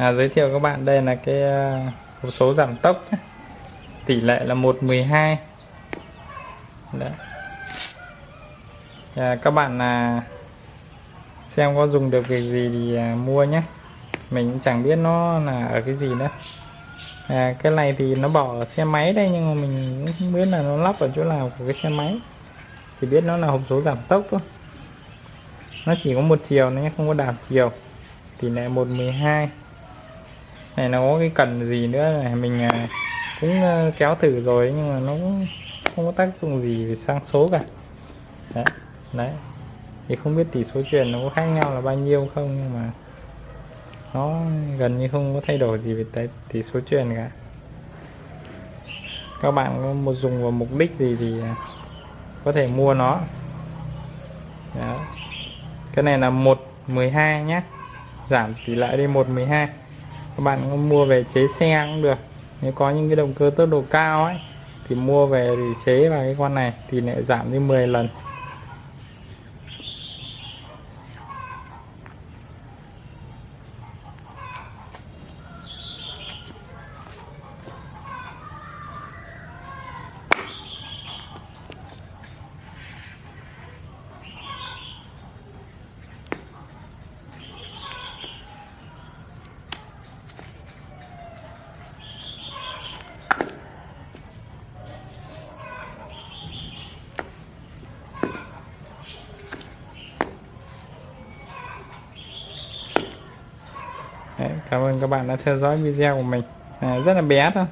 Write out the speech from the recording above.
à, giới thiệu các bạn đây là cái à, hộp số giảm tốc tỷ lệ là 112 Đấy. À, các bạn là xem có dùng được việc gì thì à, mua nhé. Mình cũng chẳng biết nó là ở cái gì nữa. À, cái này thì nó bỏ ở xe máy đây nhưng mà mình cũng không biết là nó lắp ở chỗ nào của cái xe máy. Chỉ biết nó là hộp số giảm tốc thôi. Nó chỉ có một chiều nó không có đảo chiều. Tỷ lệ 112 này nó có cái cần gì nữa này. Mình à, cũng à, kéo thử rồi nhưng mà nó cũng không có tác dụng gì về sang số cả. Đấy, đấy. Thì không biết tỷ số truyền nó có khác nhau là bao nhiêu không nhưng mà nó gần như không có thay đổi gì về tỷ, số truyền cả. Các bạn có một dùng vào mục đích gì thì à, có thể mua nó. Đó. cái này là 112 nhé giảm tỷ lệ đi 112 các bạn có mua về chế xe cũng được. Nếu có những cái động cơ tốc độ cao ấy, thì mua về thì chế vào cái con này, thì lại giảm đi 10 lần. Đấy, cảm ơn các bạn đã theo dõi video của mình. À, rất là bé thôi.